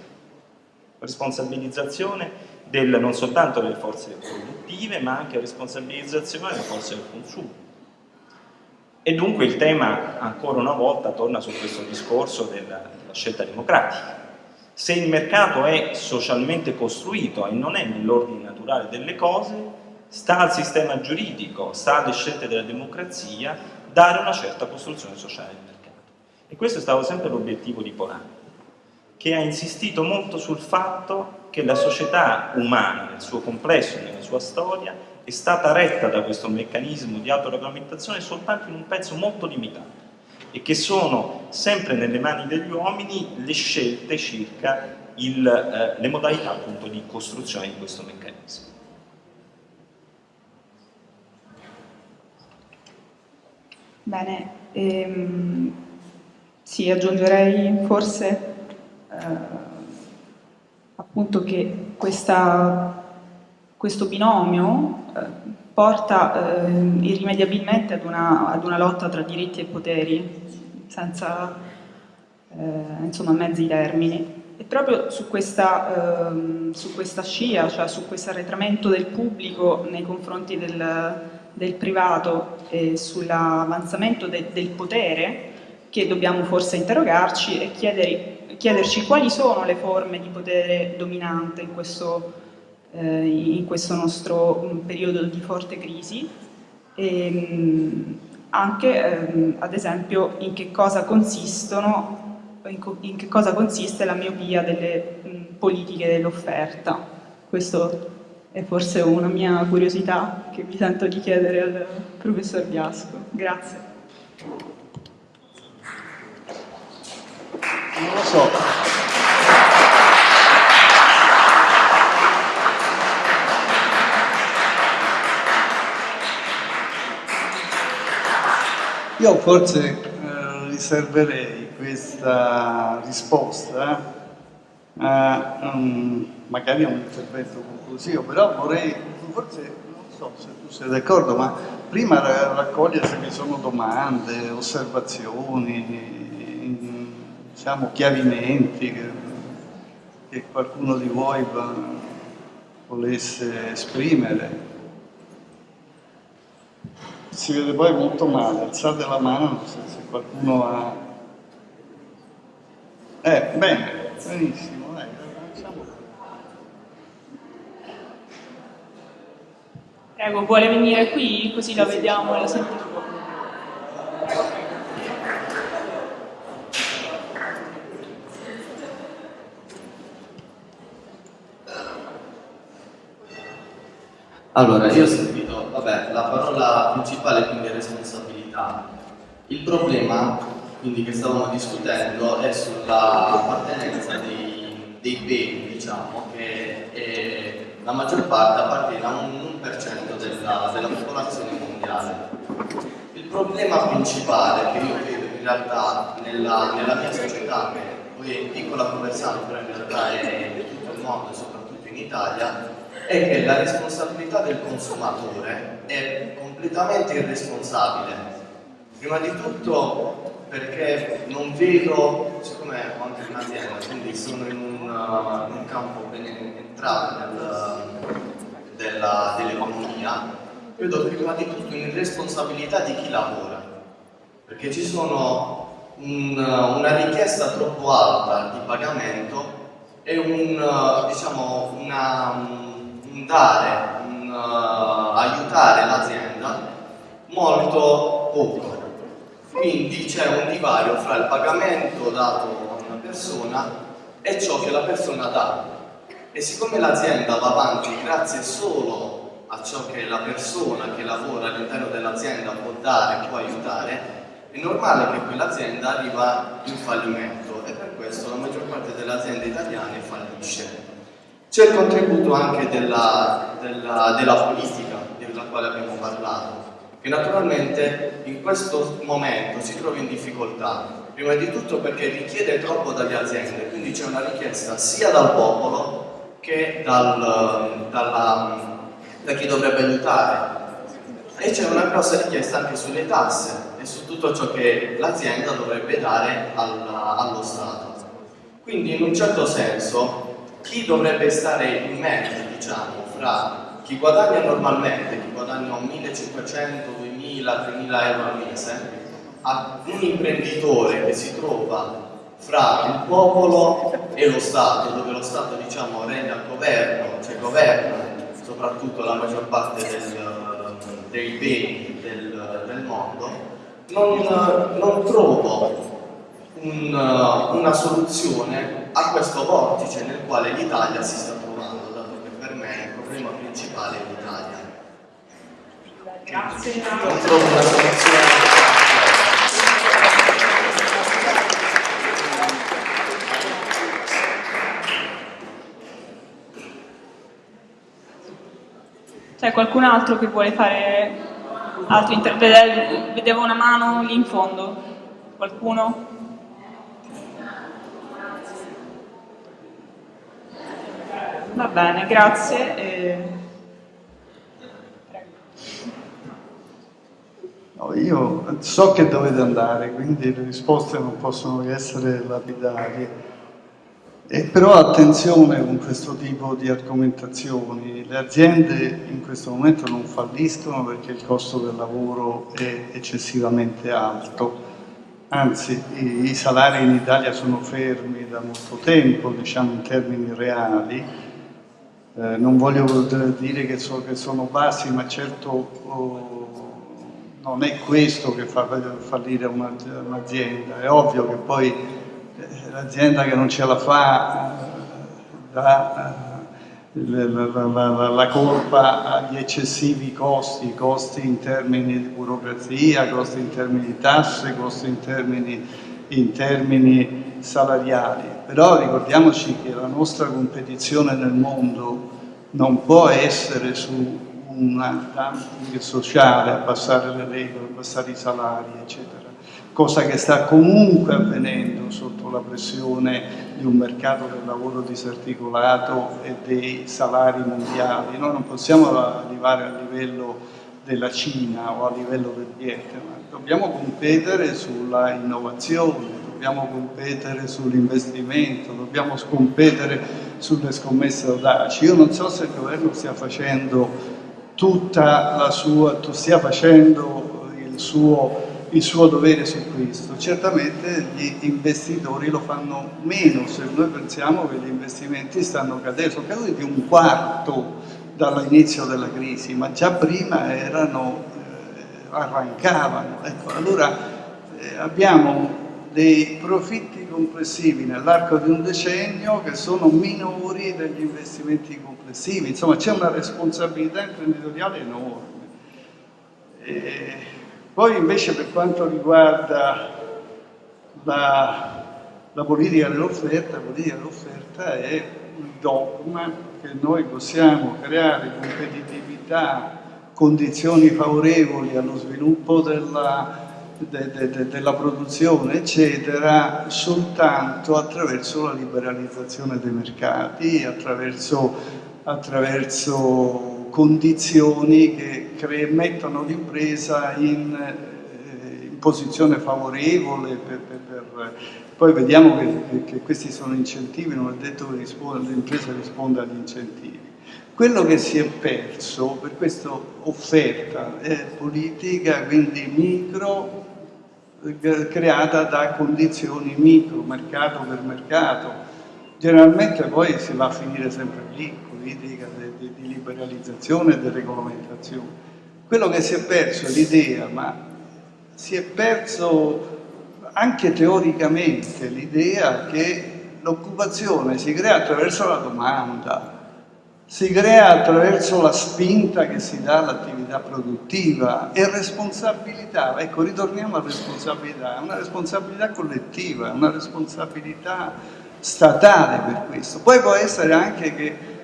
responsabilizzazione del, non soltanto delle forze produttive ma anche responsabilizzazione delle forze del consumo. E dunque il tema ancora una volta torna su questo discorso della, della scelta democratica. Se il mercato è socialmente costruito e non è nell'ordine naturale delle cose, sta al sistema giuridico, sta alle scelte della democrazia, dare una certa costruzione sociale del mercato. E questo è stato sempre l'obiettivo di Polani, che ha insistito molto sul fatto che la società umana, nel suo complesso, nella sua storia, è stata retta da questo meccanismo di autoregolamentazione soltanto in un pezzo molto limitato e che sono sempre nelle mani degli uomini le scelte circa il, eh, le modalità appunto di costruzione di questo meccanismo. Bene, ehm, sì, aggiungerei forse eh, appunto che questa, questo binomio eh, porta eh, irrimediabilmente ad una, ad una, lotta tra diritti e poteri, senza eh, insomma, mezzi termini. E proprio su questa, ehm, su questa scia, cioè su questo arretramento del pubblico nei confronti del, del privato e sull'avanzamento de, del potere, che dobbiamo forse interrogarci e chiedere, chiederci quali sono le forme di potere dominante in questo, eh, in questo nostro mm, periodo di forte crisi e ehm, anche ehm, ad esempio in che cosa consistono in, che cosa consiste la miopia delle mh, politiche dell'offerta. Questo è forse una mia curiosità che mi sento di chiedere al professor Biasco. Grazie. Non lo so. Io forse eh, riserverei questa risposta a um, magari a un intervento conclusivo, però vorrei, forse non so se tu sei d'accordo, ma prima raccogliere se vi sono domande, osservazioni, diciamo chiarimenti che, che qualcuno di voi va, volesse esprimere. Si vede poi molto male, alzate la mano se, se qualcuno ha eh, bene, benissimo, dai, facciamo Prego, vuole venire qui così la vediamo e la sentiamo. Allora, io ho sentito, vabbè, la parola principale quindi è responsabilità. Il problema quindi che stavamo discutendo è sulla appartenenza dei, dei beni, diciamo, che è, la maggior parte appartiene a un 1% della, della popolazione mondiale. Il problema principale che io vedo in realtà nella, nella mia società, che poi è piccola Conversano, però in realtà è in tutto il mondo e soprattutto in Italia, è che la responsabilità del consumatore è completamente irresponsabile. Prima di tutto perché non vedo, siccome ho anche un'azienda, quindi sono in un, in un campo ben entrato dell'economia, vedo prima di tutto un'irresponsabilità di chi lavora, perché ci sono un, una richiesta troppo alta di pagamento e un, diciamo, una, un dare, un uh, aiutare l'azienda molto poco quindi c'è un divario fra il pagamento dato a una persona e ciò che la persona dà. E siccome l'azienda va avanti grazie solo a ciò che la persona che lavora all'interno dell'azienda può dare, può aiutare, è normale che quell'azienda arriva in fallimento e per questo la maggior parte delle aziende italiane fallisce. C'è il contributo anche della, della, della politica, della quale abbiamo parlato che naturalmente in questo momento si trova in difficoltà, prima di tutto perché richiede troppo dalle aziende, quindi c'è una richiesta sia dal popolo che dal, dalla, da chi dovrebbe aiutare e c'è una grossa richiesta anche sulle tasse e su tutto ciò che l'azienda dovrebbe dare alla, allo Stato. Quindi in un certo senso chi dovrebbe stare in mezzo, diciamo, fra chi guadagna normalmente, chi guadagna 1500, 2000, 3000 euro al mese, a un imprenditore che si trova fra il popolo e lo Stato, dove lo Stato diciamo regna al governo, cioè governa soprattutto la maggior parte del, dei beni del, del mondo, non, non trovo un, una soluzione a questo vortice nel quale l'Italia si sta trovando, dato che per me il problema principale in Italia. Grazie. Non trovo una soluzione. C'è qualcun altro che vuole fare altri interventi? Vedevo una mano lì in fondo. Qualcuno? Va bene, grazie. Eh... No, io so che dovete andare, quindi le risposte non possono essere lapidarie. Eh, però attenzione con questo tipo di argomentazioni, le aziende in questo momento non falliscono perché il costo del lavoro è eccessivamente alto, anzi i, i salari in Italia sono fermi da molto tempo, diciamo in termini reali, eh, non voglio dire che, so, che, sono bassi, ma certo oh, non è questo che fa fallire un'azienda, è ovvio che poi l'azienda che non ce la fa dà eh, la, colpa agli eccessivi costi, costi in termini di burocrazia, costi in termini di tasse, costi in termini, in termini salariali. Però ricordiamoci che la nostra competizione nel mondo non può essere su un dumping sociale, abbassare le regole, abbassare i salari, eccetera cosa che sta comunque avvenendo sotto la pressione di un mercato del lavoro disarticolato e dei salari mondiali. Noi non possiamo arrivare a livello della Cina o a livello del Vietnam, dobbiamo competere sulla innovazione, dobbiamo competere sull'investimento, dobbiamo competere sulle scommesse audaci. Io non so se il governo stia facendo tutta la sua, stia facendo il suo il suo dovere su questo. Certamente gli investitori lo fanno meno se noi pensiamo che gli investimenti stanno cadendo, sono caduti di un quarto dall'inizio della crisi, ma già prima erano, eh, arrancavano. Ecco, allora eh, abbiamo dei profitti complessivi nell'arco di un decennio che sono minori degli investimenti complessivi, insomma c'è una responsabilità imprenditoriale enorme. E poi invece per quanto riguarda la, la politica dell'offerta, la politica dell'offerta è il dogma che noi possiamo creare competitività, condizioni favorevoli allo sviluppo della, de, de, de, della produzione, eccetera, soltanto attraverso la liberalizzazione dei mercati, attraverso, attraverso condizioni che mettono l'impresa in, eh, in, posizione favorevole per, per, per, poi vediamo che, che, questi sono incentivi, non è detto che l'impresa risponda agli incentivi. Quello che si è perso per questa offerta è politica, quindi micro, eh, creata da condizioni micro, mercato per mercato. Generalmente poi si va a finire sempre lì, politica liberalizzazione e di regolamentazione. Quello che si è perso è l'idea, ma si è perso anche teoricamente l'idea che l'occupazione si crea attraverso la domanda, si crea attraverso la spinta che si dà all'attività produttiva e responsabilità, ecco ritorniamo a responsabilità, è una responsabilità collettiva, è una responsabilità statale per questo. Poi può essere anche che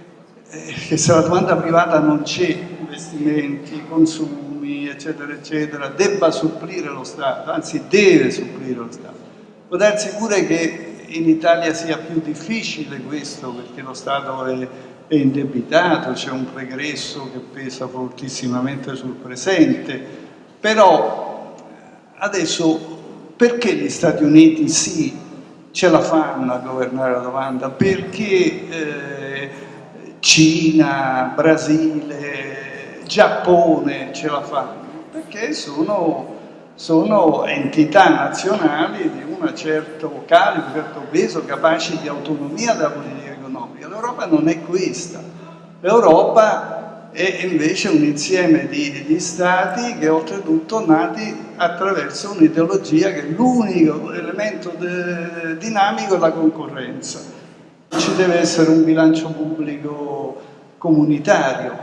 che *laughs* se la domanda privata non c'è, investimenti, consumi, eccetera, eccetera, debba supplire lo Stato, anzi deve supplire lo Stato. Può darsi pure che in Italia sia più difficile questo perché lo Stato è, è indebitato, c'è un pregresso che pesa fortissimamente sul presente, però adesso perché gli Stati Uniti sì ce la fanno a governare la domanda? Perché eh, Cina, Brasile, Giappone ce la fanno, perché sono, sono entità nazionali di un certo calibro, un certo peso, capaci di autonomia della politica economica. L'Europa non è questa. L'Europa è invece un insieme di, di stati che oltretutto nati attraverso un'ideologia che l'unico elemento dinamico è la concorrenza ci deve essere un bilancio pubblico comunitario,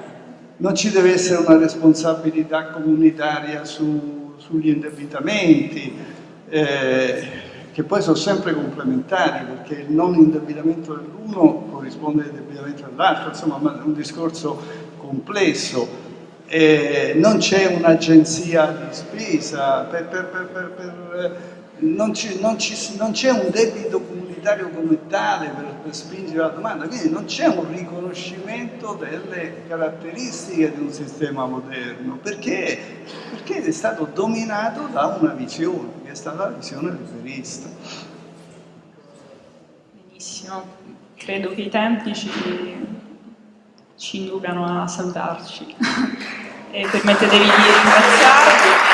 non ci deve essere una responsabilità comunitaria su, sugli indebitamenti, eh, che poi sono sempre complementari, perché il non indebitamento dell'uno corrisponde all'indebitamento dell'altro, insomma è un discorso complesso. Eh, non c'è un'agenzia di spesa, per, per, per, non c'è un debito comunitario utilitario come tale per, per spingere la domanda, quindi non c'è un riconoscimento delle caratteristiche di un sistema moderno, perché, perché è stato dominato da una visione, che è stata la visione liberista. Benissimo, credo che i tempi ci, ci inducano a salutarci. *laughs* E permettetevi di ringraziarvi.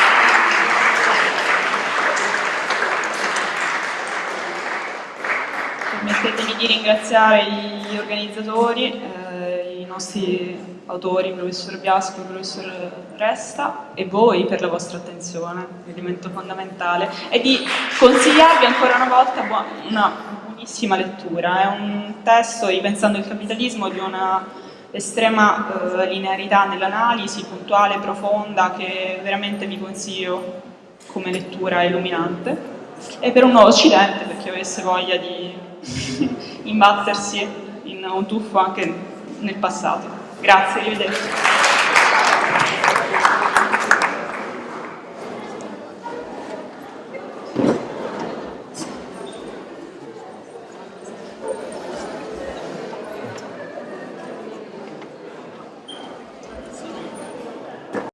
Di ringraziare gli organizzatori, eh, i nostri autori, il professor Biasco il professor Resta e voi per la vostra attenzione, elemento fondamentale, e di consigliarvi ancora una volta una buonissima lettura. È un testo, ripensando il capitalismo, di una estrema eh, linearità nell'analisi, puntuale, profonda, che veramente vi consiglio come lettura illuminante e per un nuovo Occidente, per chi avesse voglia di *laughs* imbattersi in un tuffo anche nel passato. Grazie, arrivederci.